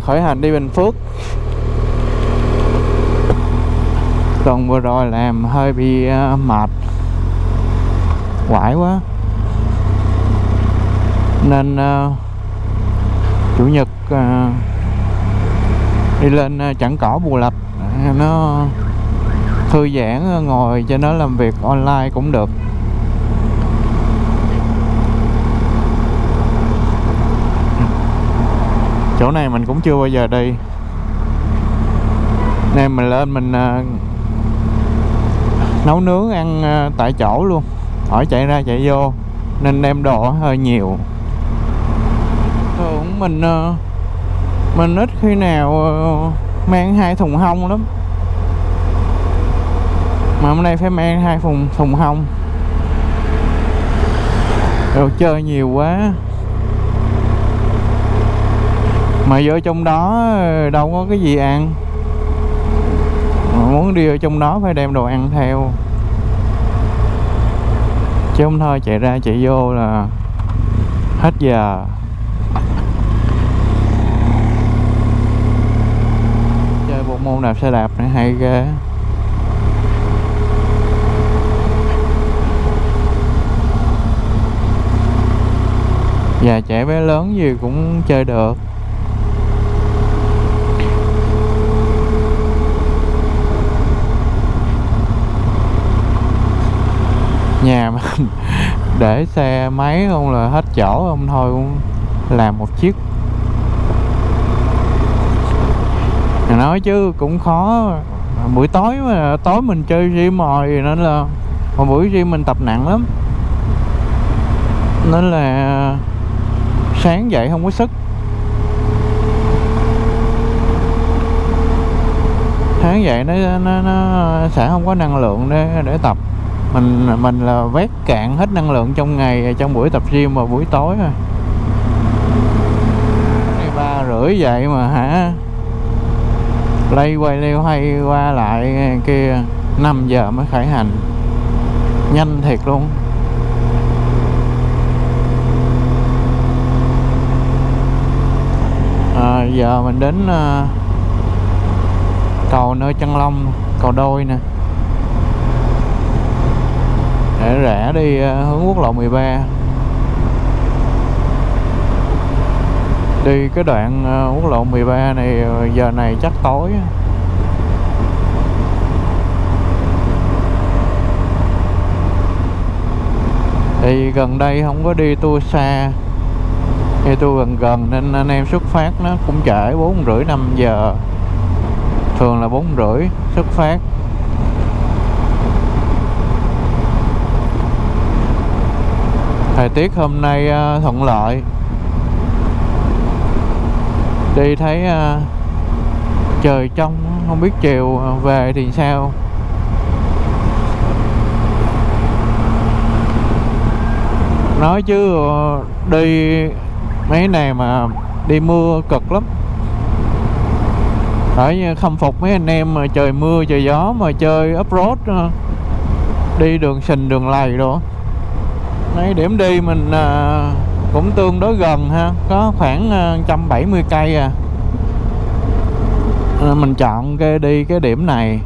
khởi hành đi Bình Phước. Tuần vừa rồi làm hơi bị uh, mệt. Quải quá. Nên uh, chủ nhật uh, đi lên uh, chẳng cỏ bù lạch. Nó thư giãn ngồi cho nó làm việc online cũng được. Chỗ này mình cũng chưa bao giờ đi. Nên mình lên mình uh, nấu nướng ăn uh, tại chỗ luôn. Khỏi chạy ra chạy vô nên đem đồ hơi nhiều. Thường mình uh, mình ít khi nào uh, mang hai thùng hông lắm. Mà hôm nay phải mang hai thùng thùng hông. Đồ chơi nhiều quá mà vô trong đó ờ, đâu có cái gì ăn. Mà muốn đi ở trong đó phải đem đồ ăn theo. Chứ không thôi, chạy ra chạy vô là hết giờ. Chơi bộ môn đạp xe đạp này hay ghê. Già trẻ bé lớn gì cũng chơi được. Nhà mình. Để xe máy không là hết chỗ không thôi cũng làm một chiếc. Nói chứ cũng khó. Buổi tối mà tối mình chơi gym rồi nên là một buổi gym mình tập nặng lắm. Nên là sáng dậy không có sức. Sáng dậy nó nó, nó sẽ không có năng lượng để để tập mình mình là vét cạn hết năng lượng trong ngày trong buổi tập gym vào buổi tối rồi ba rưỡi vậy mà hả? Lây quay leo hay qua lại kia 5 giờ mới khởi hành. Nhanh thiệt luôn. À, giờ mình đến uh, cầu nơi chân long cầu đôi nè để rẽ đi ờ, hướng quốc lộ 13 đi cái đoạn ờ, quốc lộ 13 này ờ, giờ này chắc tối thì gần đây không có đi tour xa. Thì tour gần gần nên anh em xuất phát nó cũng trễ, bốn rưỡi năm giờ. Thường là bốn rưỡi xuất phát. Thời tiết hôm nay uh, thuận lợi. Đi thấy uh, trời trong không biết chiều ờ, về thì sao? Nói chứ đi mấy này mà đi mưa cực lắm. Phải khâm phục mấy anh em mà trời mưa trời gió mà chơi off-road đi đường sình đường lầy rồi mấy điểm đi mình à, cũng tương đối gần ha. Có khoảng à, 170 cây à. à mình chọn cái đi cái điểm này.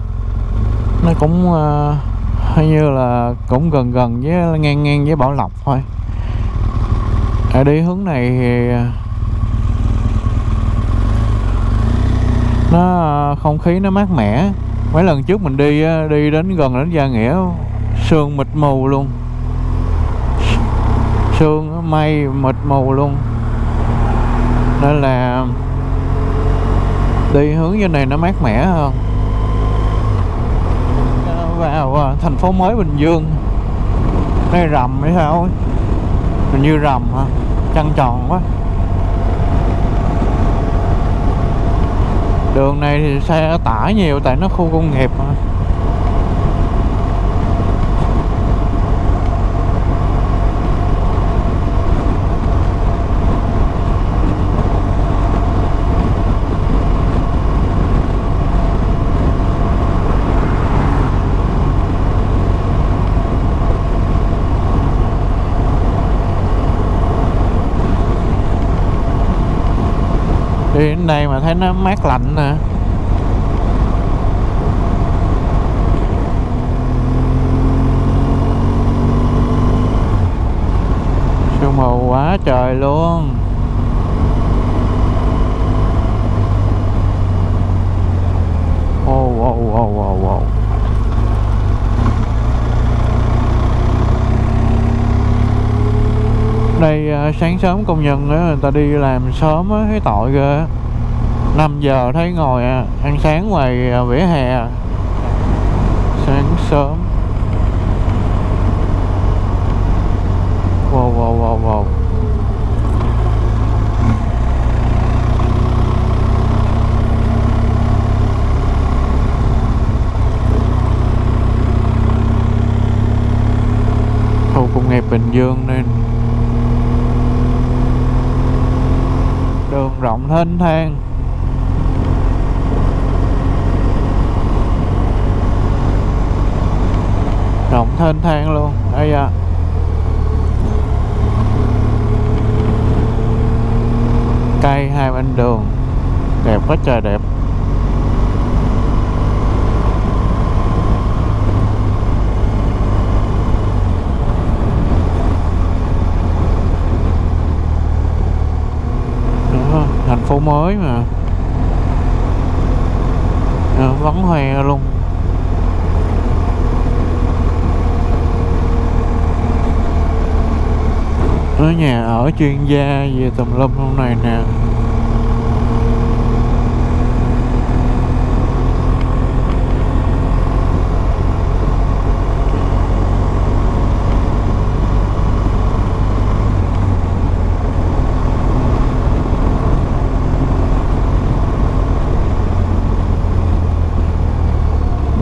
Nó cũng uh, như là cũng gần gần với ngang ngang với bảo lộc thôi. Ở đi hướng này thì à, nó không khí nó mát mẻ. Mấy lần trước mình đi đi đến gần đến gia nghĩa sương mịt mù luôn sương mây mịt mù luôn. Nên là đi hướng như này nó mát mẻ hơn. Vào à, thành phố mới Bình Dương. Hay rầm hay sao hình như rầm hả? Trăng tròn quá. Đường này thì xe tải nhiều, tại nó khu công nghiệp mà. Đi đây mà thấy nó mát lạnh nè. Sương mù quá trời luôn Wow, wow, wow, wow, wow. Đây à, sáng sớm công nhân á, người ta đi làm sớm á, thấy tội ghê 5 giờ thấy ngồi à, ăn sáng ngoài à, vỉa hè à. Sáng sớm. Wow, wow, wow, wow. Khu công nghiệp Bình Dương nên đường rộng thênh thang. Rộng thênh thang luôn, đây à cây hai bên đường, đẹp quá trời đẹp Đó, thành phố mới mà. À, vắng hoe luôn. Ở nhà ở chuyên gia về tùm lum hôm này nè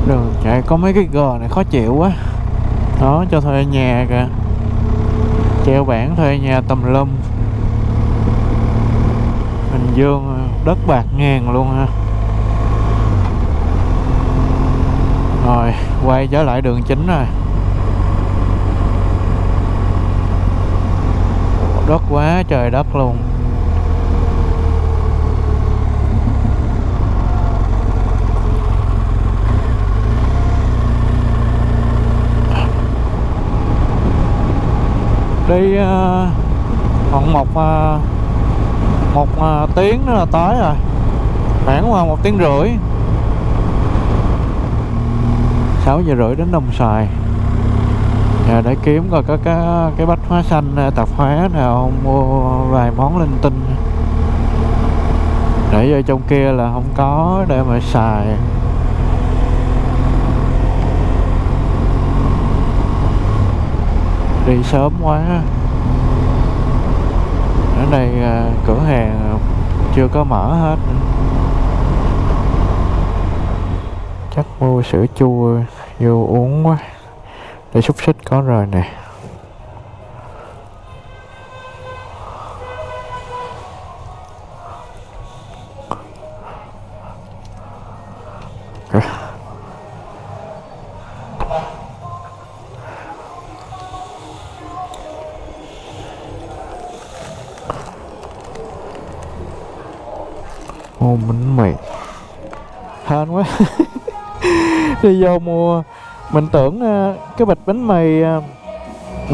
đường chạy có mấy cái gờ này khó chịu quá. Đó, cho thuê nhà kìa. Treo bảng thuê nhà tầm lum. Bình Dương à, đất bạc ngàn luôn ha. Rồi, quay trở lại đường chính rồi. Đất quá, trời đất luôn. Đi ờ, khoảng một ờ, một ờ, tiếng nữa là tới rồi. Khoảng một tiếng rưỡi. 6 giờ rưỡi đến Đồng Xoài. Giờ để kiếm coi có cái cái bách hóa xanh tạp hóa nào mua vài món linh tinh. Để vô trong kia là không có để mà xài. Đi sớm quá. Ở đây à, cửa hàng chưa có mở hết chắc mua sữa chua, vô uống quá. Để xúc xích có rồi nè. Vô mua mình tưởng ờ, cái bịch bánh mì ờ,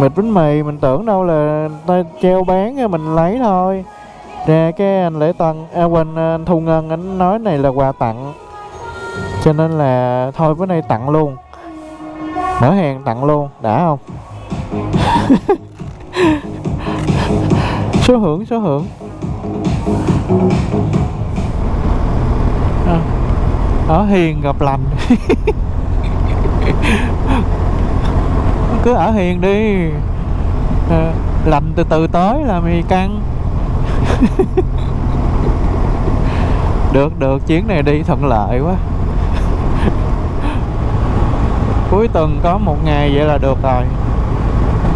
bịch bánh mì mình tưởng đâu là ta treo bán ờ, mình lấy thôi. Ra cái anh lễ tân à quên anh thu ngân anh nói này là quà tặng. Cho nên là thôi bữa nay tặng luôn. Mở hàng tặng luôn đã không? Số hưởng số hưởng. À, ở hiền gặp lành. cứ ở hiền đi. À, từ từ tới là mì căng. Được được chuyến này đi thuận lợi quá. Cuối tuần có một ngày vậy là được rồi.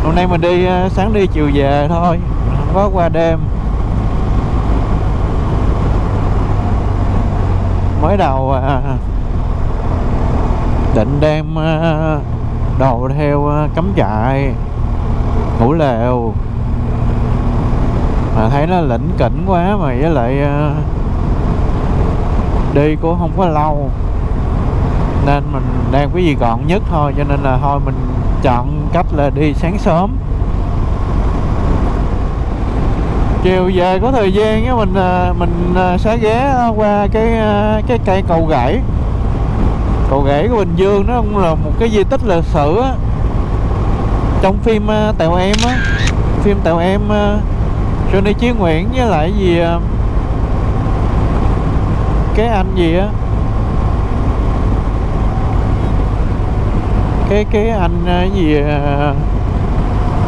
Hôm nay mình đi ờ, sáng đi chiều về thôi không có qua đêm. Mới đầu à, định đem à, đồ theo ờ, cắm trại, ngủ lều. Mà thấy nó lĩnh kỉnh quá mà với lại ờ, đi cũng không có lâu. Nên mình đang cái gì gọn nhất thôi, cho nên là thôi mình chọn cách là đi sáng sớm. Chiều về có thời gian á, mình ờ, mình sẽ ghé qua cái cái cây cầu gãy cầu ghế của Bình Dương nó cũng là một cái di tích lịch sử á. Trong phim ờ, Tèo Em á phim Tèo Em ờ, Johnny Chí Nguyễn với lại gì ờ, cái anh gì á? Cái cái anh cái gì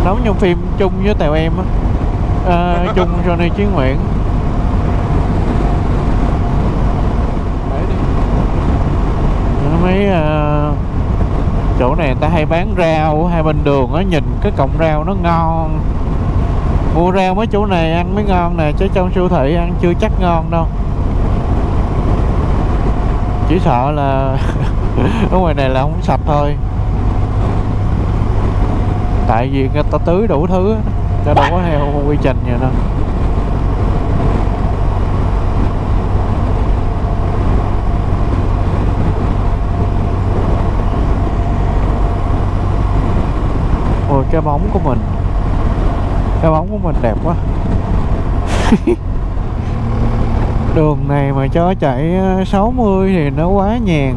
đóng trong phim chung với Tèo Em á. À, chung Johnny Chí Nguyễn. Mấy uh, chỗ này người ta hay bán rau hai bên đường á nhìn cái cọng rau nó ngon. Mua rau mấy chỗ này ăn mới ngon nè chứ trong siêu thị ăn chưa chắc ngon đâu. Chỉ sợ là ở ngoài này là không sạch thôi. Tại vì người ta tưới đủ thứ cho đâu có theo quy trình vậy đâu. Cái bóng của mình. Cái bóng của mình đẹp quá. Đường này mà cho chạy ờ, 60 thì nó quá nhàn.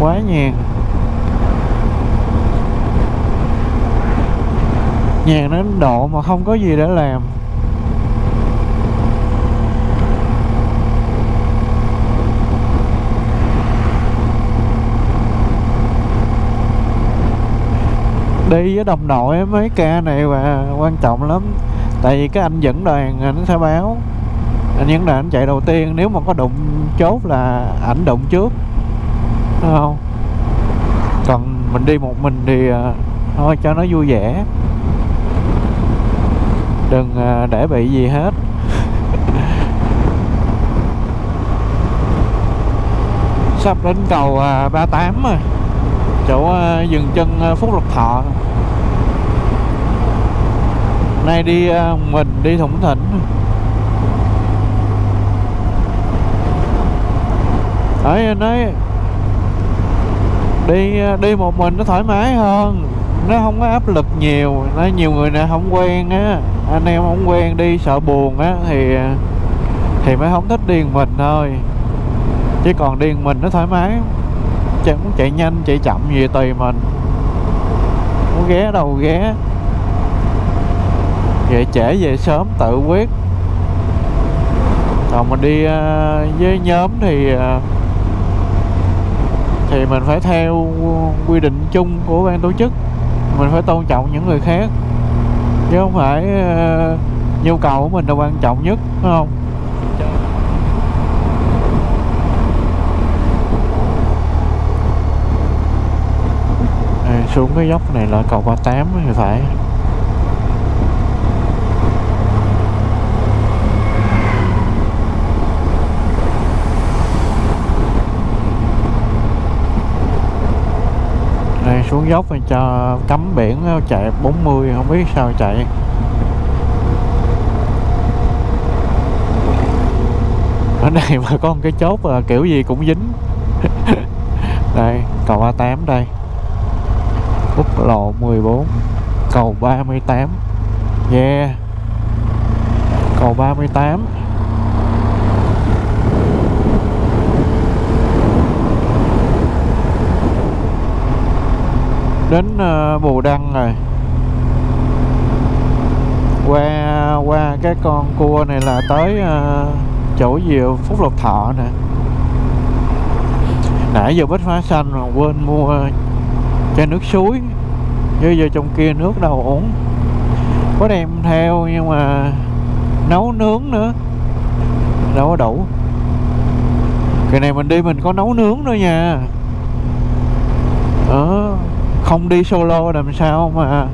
Quá nhàn. Nhàn đến độ mà không có gì để làm. Đi với đồng đội mấy ca này và quan trọng lắm. Tại vì cái anh dẫn đoàn anh sẽ báo. Anh dẫn đoàn anh chạy đầu tiên, nếu mà có đụng chốt là ảnh đụng trước. Đúng không? Còn mình đi một mình thì à, thôi cho nó vui vẻ. Đừng à, để bị gì hết. Sắp đến cầu à, 38 rồi chỗ ờ, dừng chân ờ, Phúc Lộc Thọ. Nay đi ờ, mình đi Thủng Thỉnh ấy nói, đi đi một mình nó thoải mái hơn. Nó không có áp lực nhiều. Nó nhiều người nè không quen á, anh em không quen đi sợ buồn á, thì thì mới không thích đi mình thôi. Chứ còn đi mình nó thoải mái chẳng muốn chạy nhanh, chạy chậm gì tùy mình. Muốn ghé đâu ghé. Về trễ về sớm, tự quyết. Còn mình đi à, với nhóm thì à, thì mình phải theo quy định chung của ban tổ chức. Mình phải tôn trọng những người khác. Chứ không phải à, nhu cầu của mình là quan trọng nhất đúng không à, xuống cái dốc này là cầu 38 thì phải. Đây, xuống dốc thì cho cấm biển chạy 40 không biết sao chạy. Ở đây mà có một cái chốt kiểu gì cũng dính. Đây, cầu A8 đây quốc lộ 14 cầu 38 yeah. Cầu 38 đến uh, Bù Đăng rồi. Qua qua cái con cua này là tới uh, chỗ diều Phúc Lộc Thọ nè. Nãy giờ bích hóa xanh mà quên mua chai nước suối. Chứ giờ trong kia nước đâu uống có đem theo nhưng mà nấu nướng nữa. Đâu có đủ cái này mình đi mình có nấu nướng nữa nha. Ờ không đi solo làm sao mà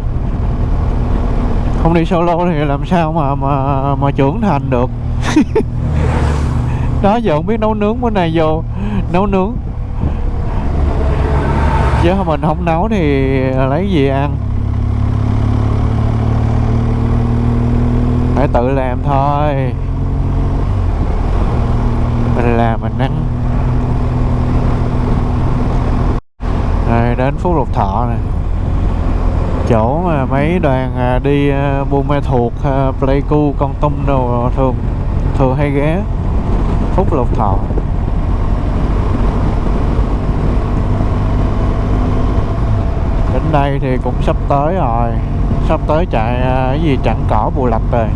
không đi solo thì làm sao mà mà mà trưởng thành được. Đó, giờ không biết nấu nướng bữa nay vô. Nấu nướng chứ mình không nấu thì lấy gì ăn? Phải tự làm thôi. Mình làm, mình ăn. Rồi đến Phú lộc thọ này chỗ mà mấy đoàn à, đi à, buôn ma thuộc à, pleiku, con tum đồ thường thường hay ghé phúc lộc thọ. Đây thì cũng sắp tới rồi. Sắp tới chạy à, cái gì? Chặn cỏ bù lạch rồi.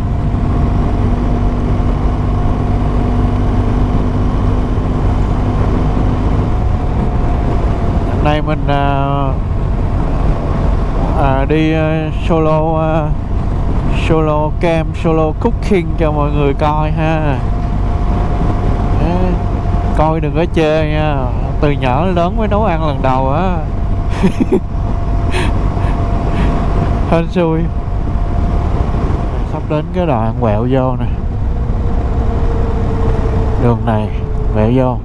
Nay mình à, à, đi à, solo à, solo cam solo cooking cho mọi người coi ha. Coi đừng có chê nha. Từ nhỏ lớn mới nấu ăn lần đầu á. hên xui. Sắp đến cái đoạn quẹo vô nè. Đường này, quẹo vô.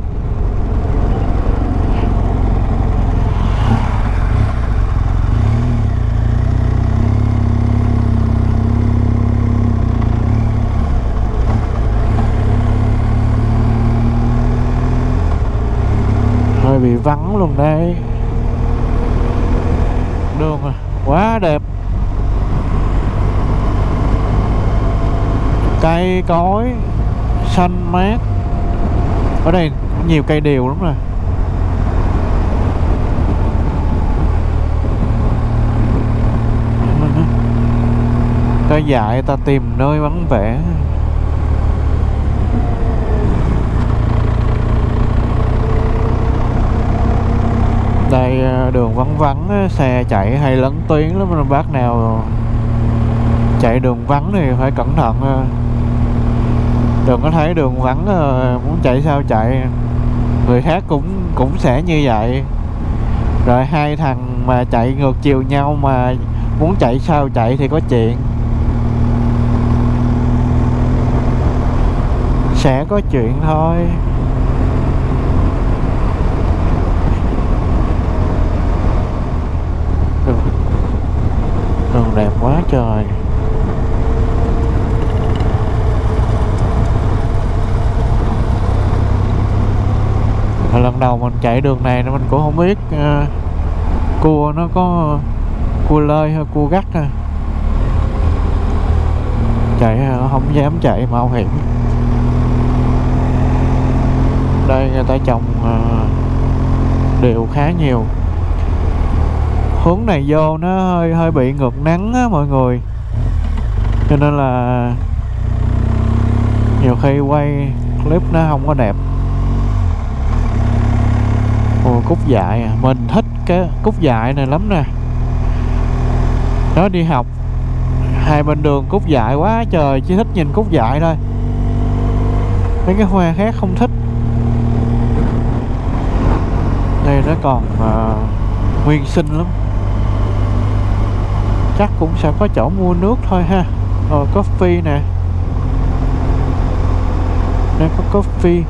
Hơi bị vắng luôn đây đường à, quá đẹp. Cây cối xanh mát. Ở đây nhiều cây điều lắm rồi. Cây dại ta tìm nơi vắng vẻ. Đây à, đường vắng vắng à, xe chạy hay lấn tuyến lắm mà bác nào chạy đường vắng thì phải cẩn thận à đừng có thấy đường vắng ờ, muốn chạy sao chạy. Người khác cũng cũng sẽ như vậy. Rồi hai thằng mà chạy ngược chiều nhau mà muốn chạy sao chạy thì có chuyện. Sẽ có chuyện thôi. Đường, đường đẹp quá trời. Lần đầu mình chạy đường này mình cũng không biết uh, cua nó có cua lơi hay cua gắt à. chạy ờ, không dám chạy mạo hiểm đây người ta trồng uh, đều khá nhiều. Hướng này vô nó hơi hơi bị ngược nắng á mọi người. Cho nên là nhiều khi quay clip nó không có đẹp cúc dại à. Mình thích cái cúc dại này lắm nè. Nó đi học hai bên đường cúc dại quá trời chỉ thích nhìn cúc dại thôi. Mấy cái hoa khác không thích. Đây nó còn uh, nguyên sinh lắm. Chắc cũng sẽ có chỗ mua nước thôi ha. Rồi coffee nè. Đây có coffee.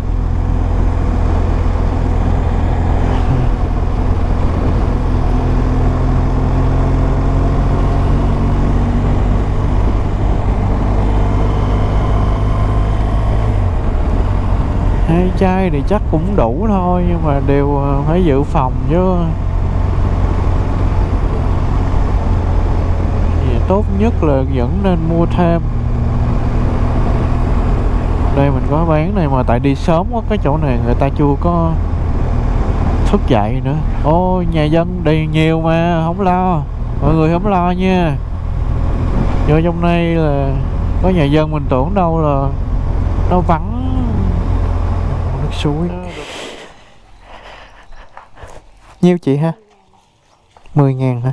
Hai chai thì chắc cũng đủ thôi, nhưng mà đều ờ, phải dự phòng chứ. Thì tốt nhất là vẫn nên mua thêm. Đây mình có bán này mà tại đi sớm quá, cái chỗ này người ta chưa có thức dậy nữa. Ô nhà dân đi nhiều mà, không lo. Mọi người không lo nha. Vô trong đây là có nhà dân mình tưởng đâu là nó vắng suối. Nhiêu chị ha? 10 ngàn hả?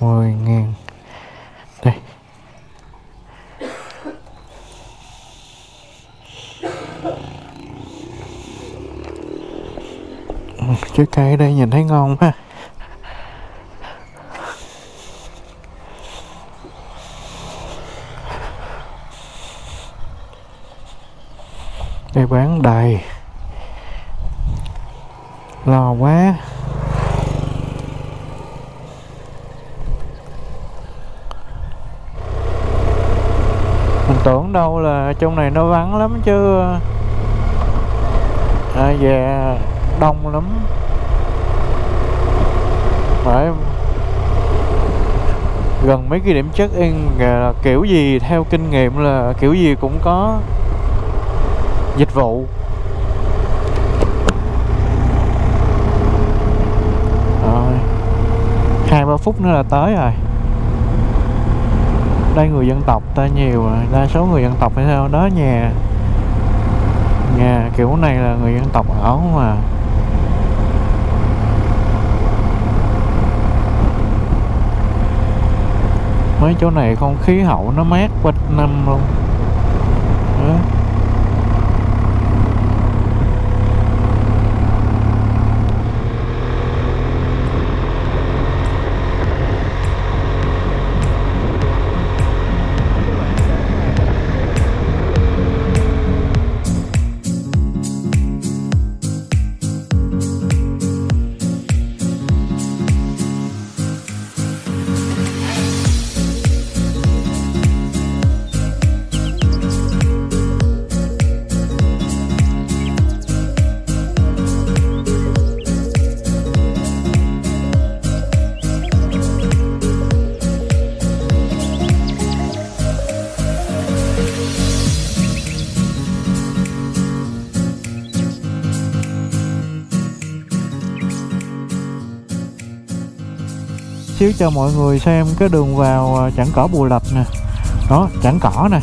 10 ngàn. Đây. Trái cây ở đây nhìn thấy ngon ha. để bán đầy. Lo quá. Mình tưởng đâu là trong này nó vắng lắm chứ. À, về đông lắm. Phải gần mấy cái điểm check in kiểu gì theo kinh nghiệm là kiểu gì cũng có dịch vụ. Rồi. hai ba phút nữa là tới rồi. Đây người dân tộc ta nhiều rồi. Đa số người dân tộc hay sao đó nhà nhà kiểu này là người dân tộc ở mà. Mấy chỗ này không khí hậu nó mát quanh năm luôn. Đó. Cho mọi người xem cái đường vào à, chẳng cỏ bù lập nè. Đó chẳng cỏ nè.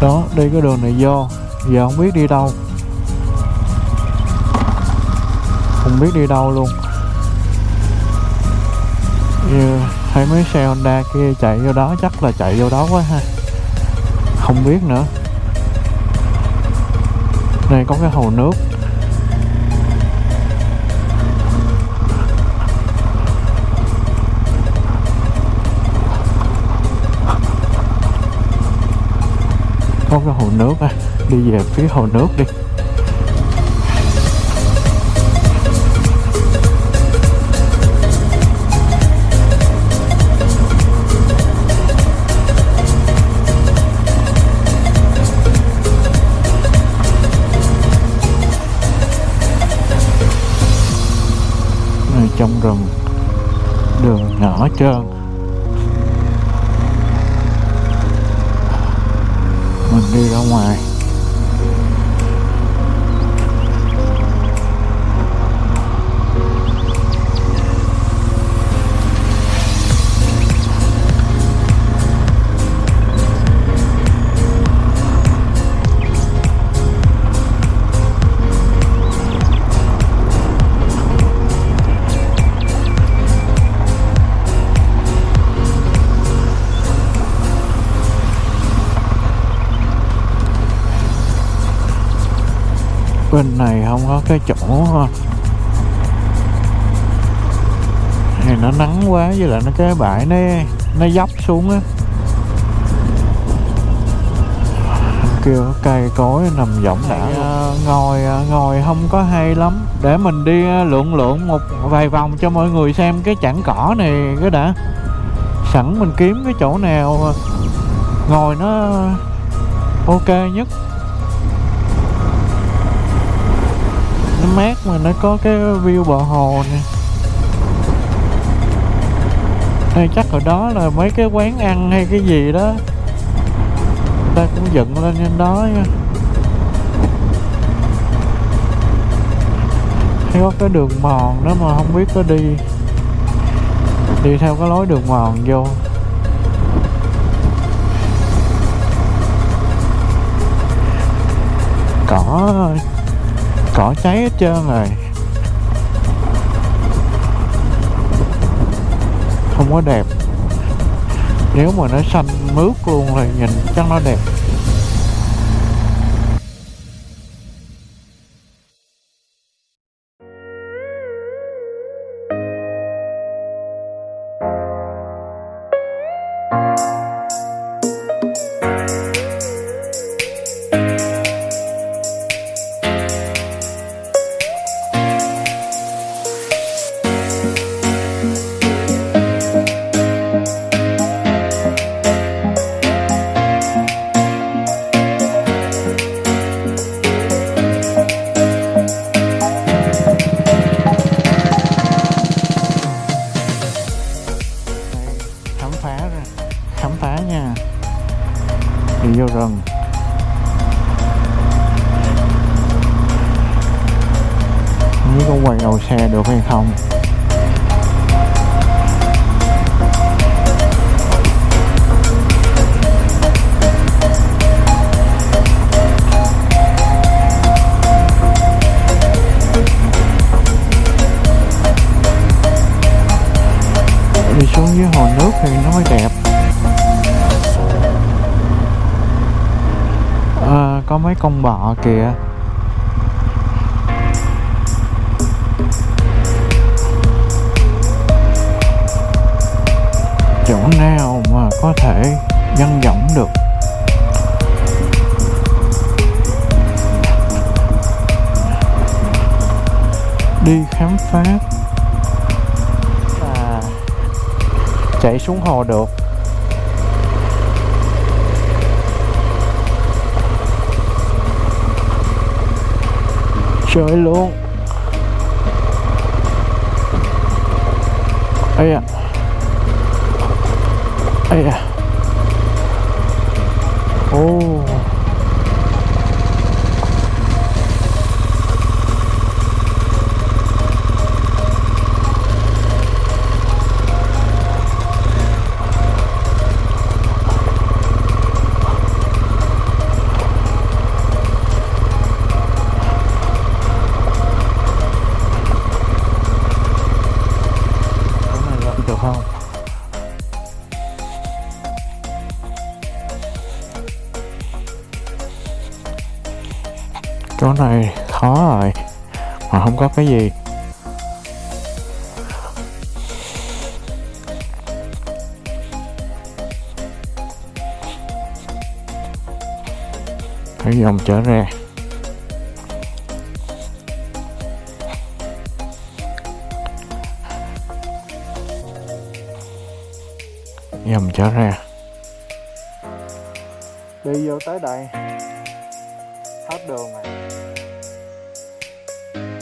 Đó, đi cái đường này vô. Giờ không biết đi đâu. Không biết đi đâu luôn. Như thấy mấy xe Honda kia chạy vô đó, chắc là chạy vô đó quá ha. Không biết nữa. Đây có cái hồ nước. Cái hồ nước á. Đi về phía hồ nước đi. Nó cái bãi nó nó dốc xuống á. Kêu cây cối nằm võng đã. À, ngồi ngồi không có hay lắm. Để mình đi lượn lượn một vài vòng cho mọi người xem cái chảng cỏ này cái đã. Sẵn mình kiếm cái chỗ nào ngồi nó ok nhất. Nó mát mà nó có cái view bờ hồ nè hay chắc ở đó là mấy cái quán ăn hay cái gì đó. Ta cũng dựng lên trên đó nha. Thấy có cái đường mòn đó mà không biết có đi đi theo cái lối đường mòn vô. Cỏ cỏ cháy hết trơn rồi. Không có đẹp. Nếu mà nó xanh mướt luôn thì nhìn chắc nó đẹp. Đi xuống dưới hồ nước thì nó mới đẹp. À, có mấy con bọ kìa. Chỗ nào mà có thể nhân rộng được? Đi khám phá chạy xuống hồ được. Chơi luôn. Ây à ây à ô dòng trở ra. Dòng trở ra. Đi vô tới đây. Hết đường rồi.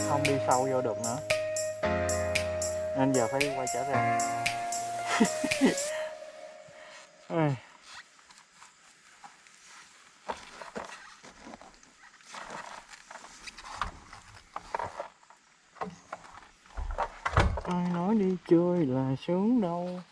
Không đi sâu vô được nữa. Nên giờ phải quay trở ra Ôi. ai nói đi xuống đâu.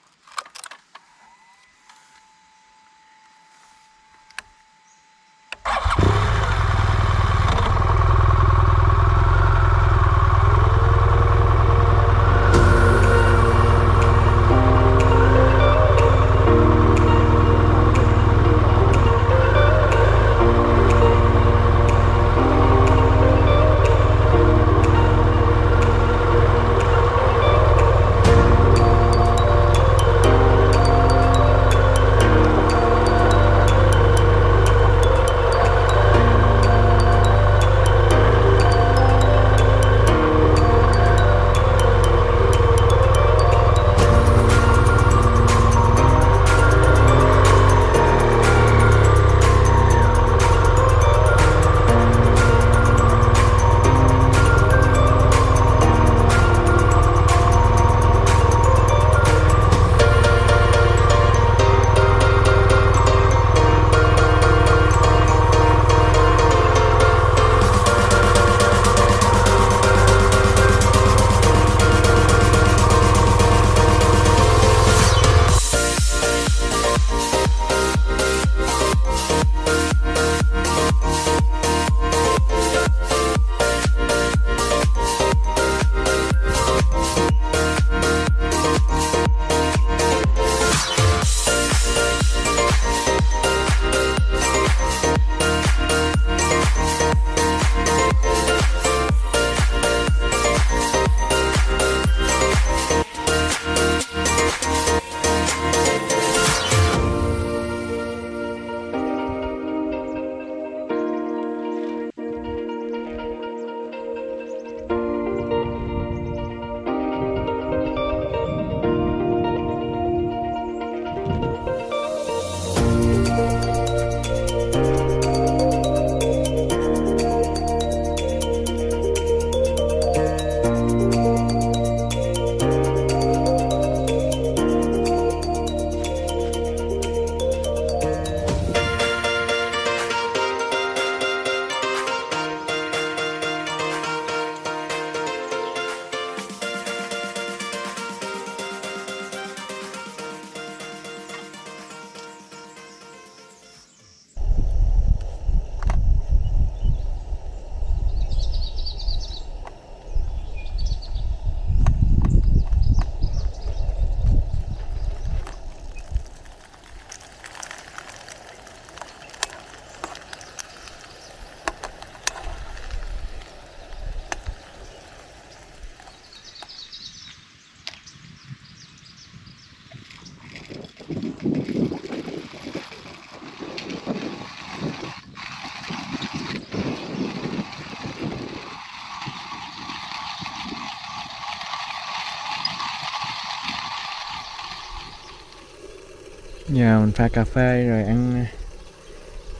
Giờ mình pha cà phê rồi ăn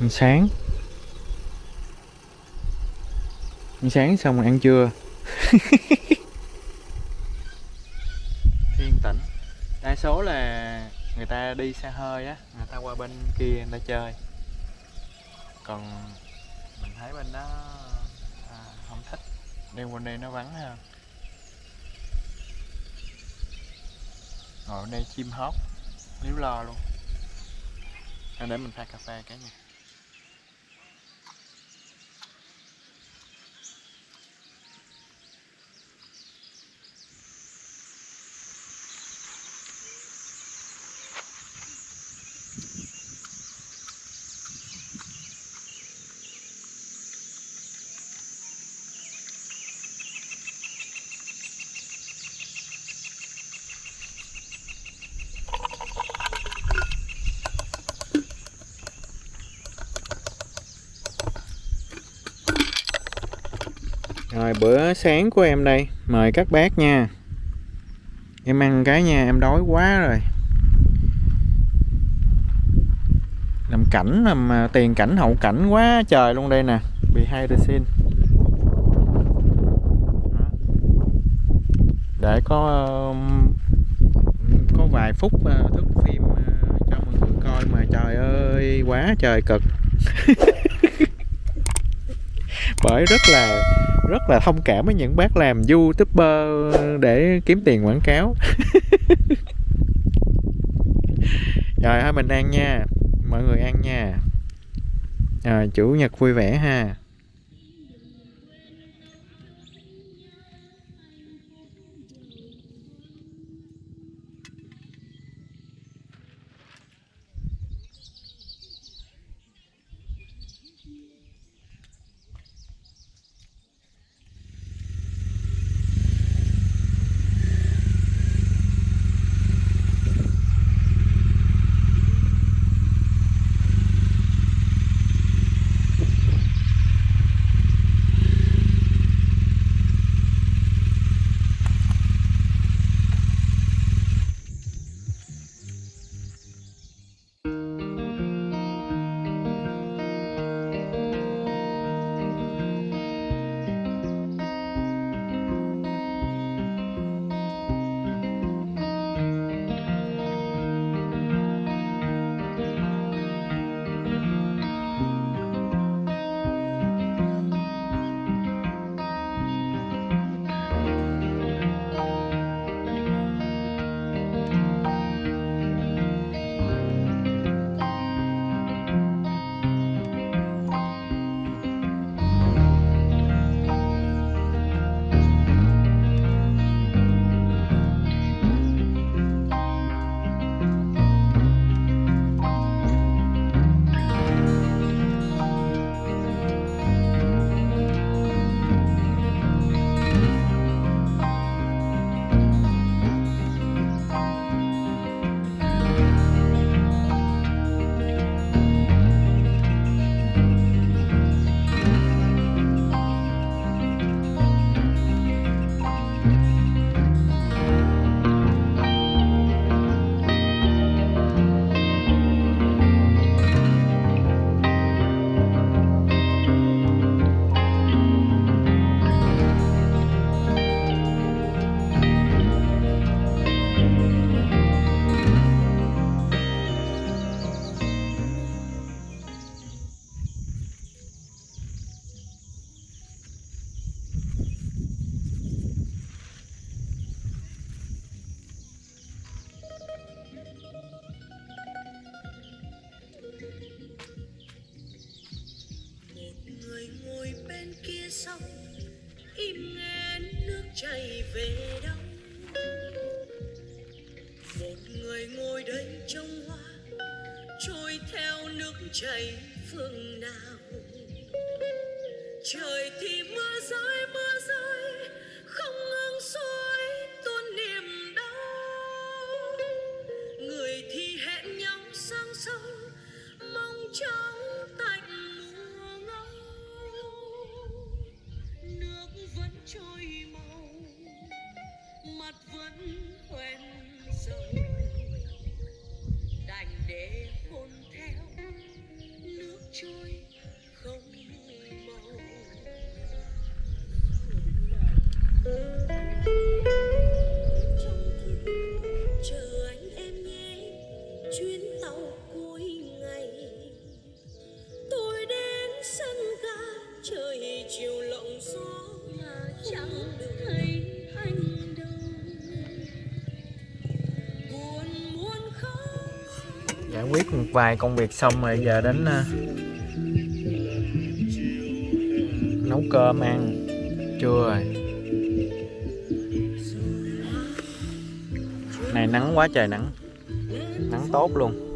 ăn sáng. Ăn sáng xong rồi ăn trưa. Yên tĩnh. Đa số là người ta đi xe hơi á người ta qua bên kia người ta chơi. Còn mình thấy bên đó à, không thích. Đi qua đây nó vắng hơn. Ngồi bên đây chim hót líu lo luôn. À, để mình pha cà phê cái Rồi, bữa sáng của em đây. Mời các bác nha. Em ăn cái nha, Em đói quá rồi. Làm cảnh, làm à, tiền cảnh, hậu cảnh quá trời luôn đây nè. Behind the scene Để có um, Có vài phút à, thức phim à, cho mọi người coi Mà trời ơi, quá trời cực. Bởi rất là rất là thông cảm với những bác làm youtuber để kiếm tiền quảng cáo. Rồi thôi mình ăn nha. Mọi người ăn nha. À, chủ nhật vui vẻ ha. Chạy về đâu? Một người ngồi đây trong hoa, trôi theo nước chảy phương nào? Trời thì mưa rơi mưa vài công việc xong rồi giờ đến uh, nấu cơm ăn trưa rồi. Này nắng quá trời nắng. Nắng tốt luôn.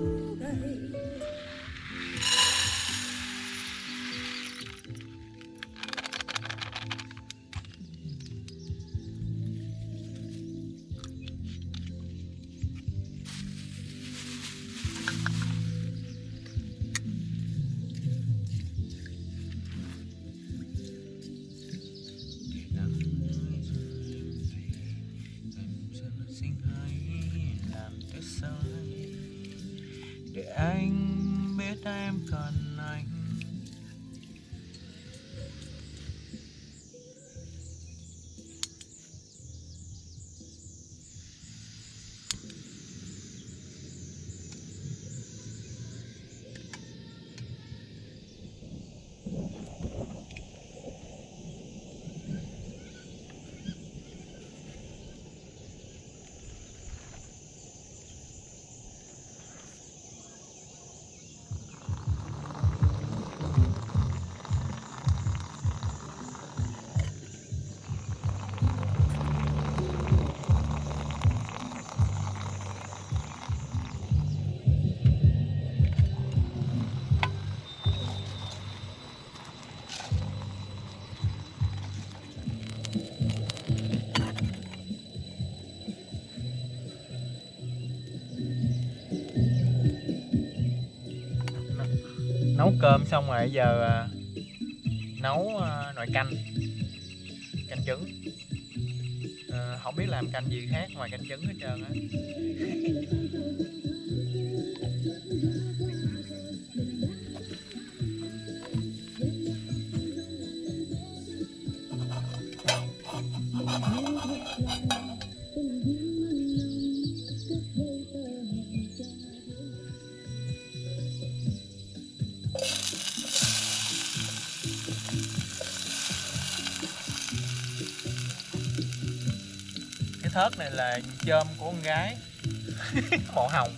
Cơm xong rồi giờ à, nấu à, nồi canh canh trứng. Ờ, không biết làm canh gì khác ngoài canh trứng hết trơn á. thớt này là chôm của con gái. Màu hồng.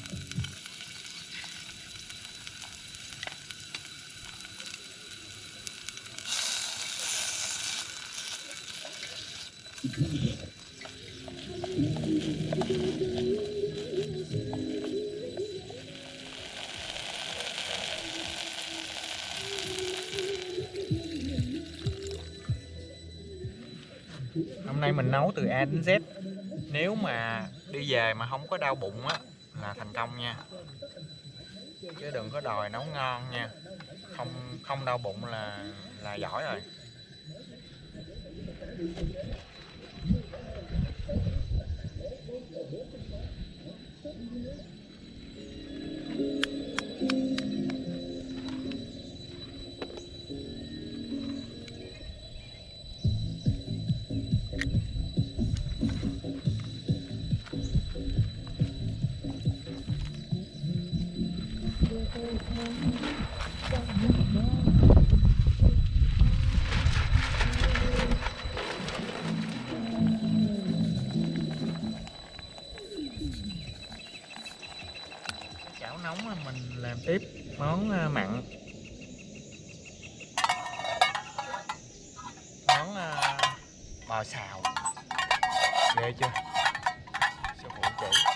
Hôm nay mình nấu từ A đến Z nếu mà đi về mà không có đau bụng á, là thành công nha. Chứ đừng có đòi nấu ngon nha. Không không đau bụng là là giỏi rồi. Bò xào. Ghê chưa? Sư phụ chỉ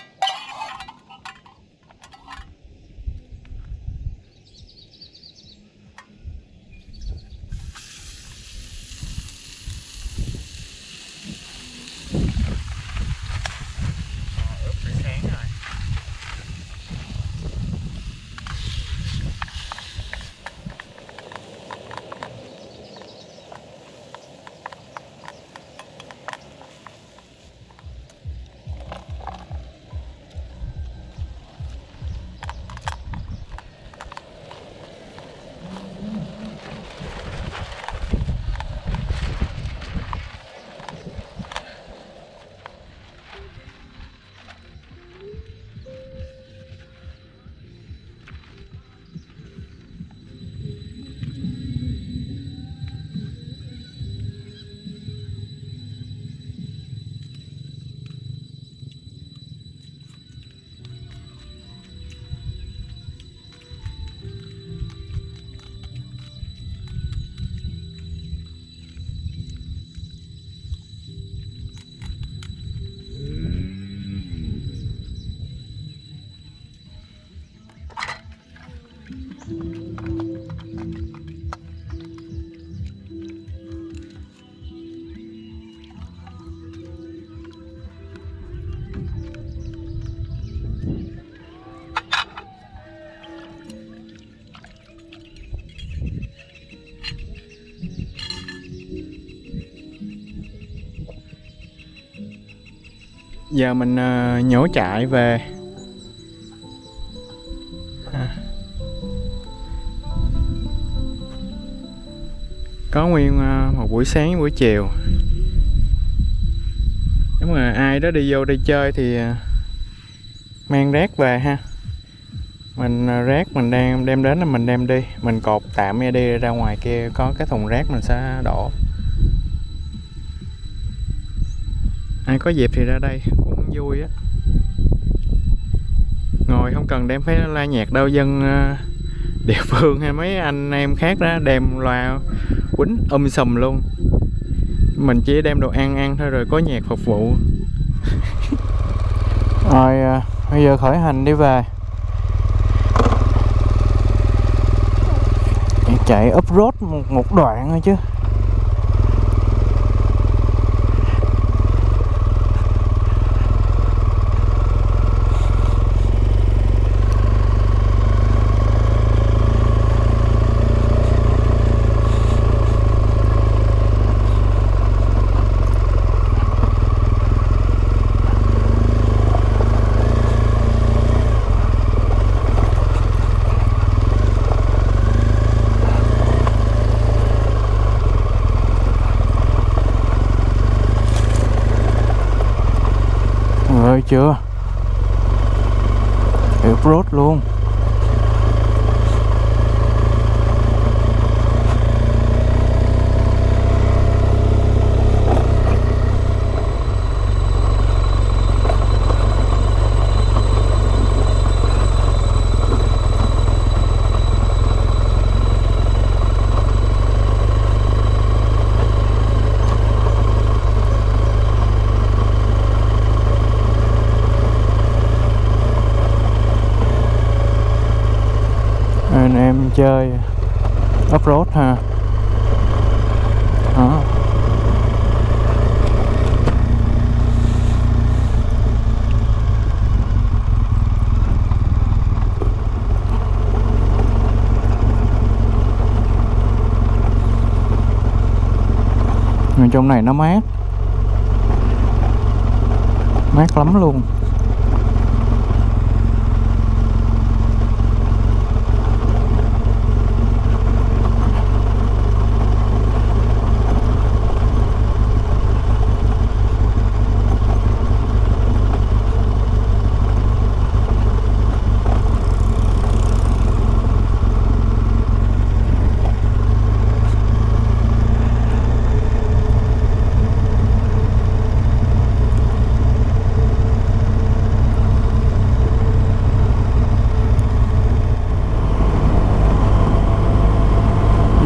giờ mình uh, nhổ chạy về. À. có nguyên uh, một buổi sáng buổi chiều. Nếu mà ai đó đi vô đây chơi thì uh, mang rác về ha. Mình rác mình đang đem đến là mình đem đi. Mình cột tạm ra đi ra ngoài kia có cái thùng rác mình sẽ đổ. Ai có dịp thì ra đây cũng vui á. Ngồi không cần đem phải la nhạc đâu dân à, địa phương hay mấy anh em khác đó đem loa quýnh um sùm luôn. Mình chỉ đem đồ ăn ăn thôi rồi có nhạc phục vụ. Rồi à, bây giờ khởi hành đi về. Chạy up road một, một đoạn thôi chứ. Ơi chưa? Airbrot luôn anh em chơi off road ha đó Ở trong này nó mát. Mát lắm luôn.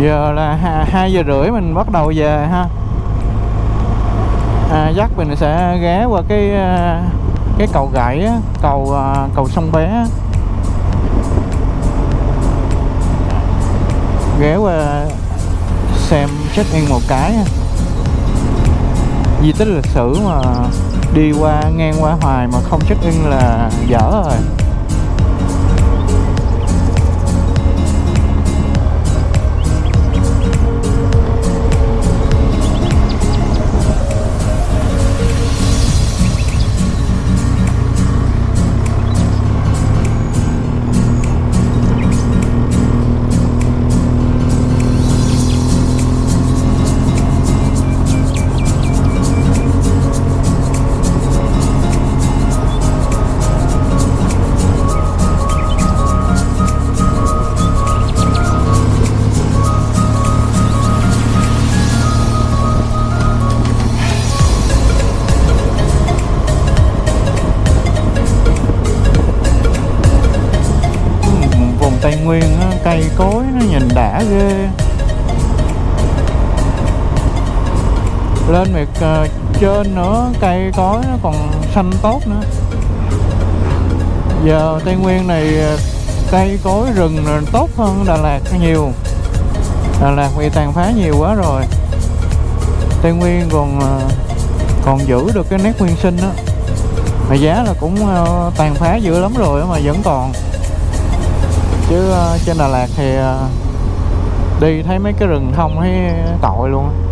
Giờ là hai giờ rưỡi mình bắt đầu về ha. À, dắt mình sẽ ghé qua cái à, cái cầu gãy cầu à, cầu sông bé ghé qua xem check in một cái di tích lịch sử mà đi qua ngang qua hoài mà không check in là dở rồi. Lên miệt uh, ờ, trên nữa cây cối nó còn xanh tốt nữa. Giờ Tây Nguyên này ờ, cây cối rừng tốt hơn Đà Lạt nhiều. Đà Lạt bị tàn phá nhiều quá rồi. Tây Nguyên còn ờ, còn giữ được cái nét nguyên sinh đó. Mà giá là cũng tàn phá dữ lắm rồi mà vẫn còn. Chứ trên Đà Lạt thì đi thấy mấy cái rừng thông thấy tội luôn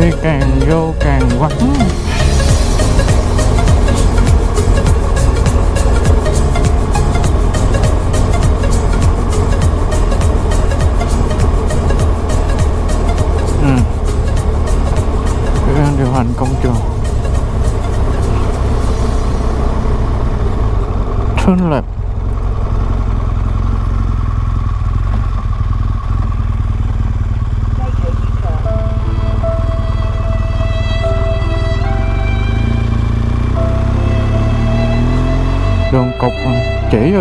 đi càng vô càng vắng ừ. đang điều hành công trường Turn left.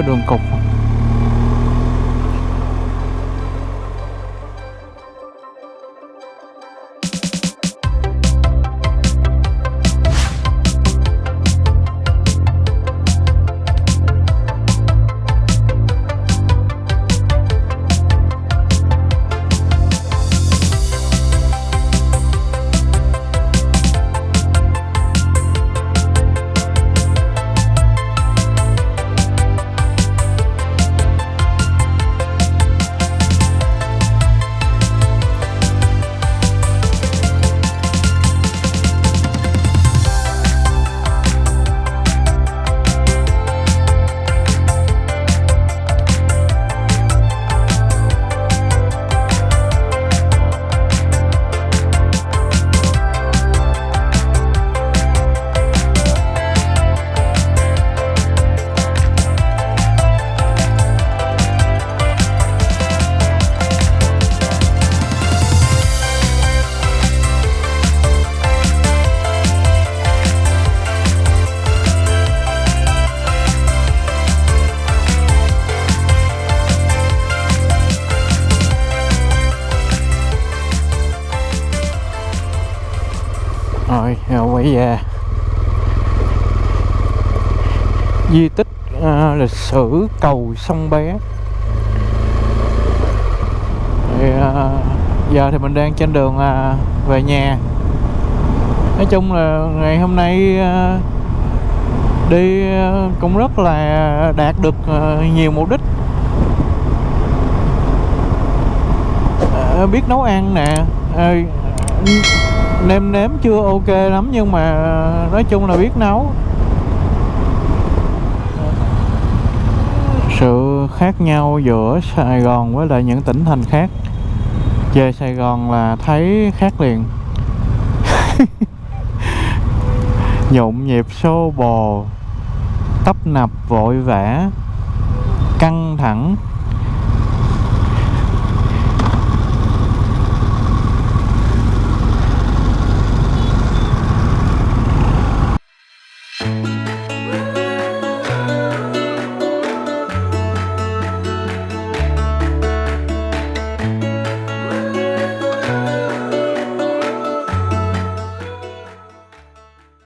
Đường cục. Di tích à, lịch sử cầu sông bé. Thì, à, giờ thì mình đang trên đường à, về nhà. Nói chung là ngày hôm nay à, đi à, cũng rất là đạt được à, nhiều mục đích. À, biết nấu ăn nè à, nêm nếm chưa ok lắm nhưng mà à, nói chung là biết nấu. Khác nhau giữa Sài Gòn với lại những tỉnh thành khác. Về Sài Gòn là thấy khác liền. Nhộn nhịp xô bồ, tấp nập, vội vã, căng thẳng.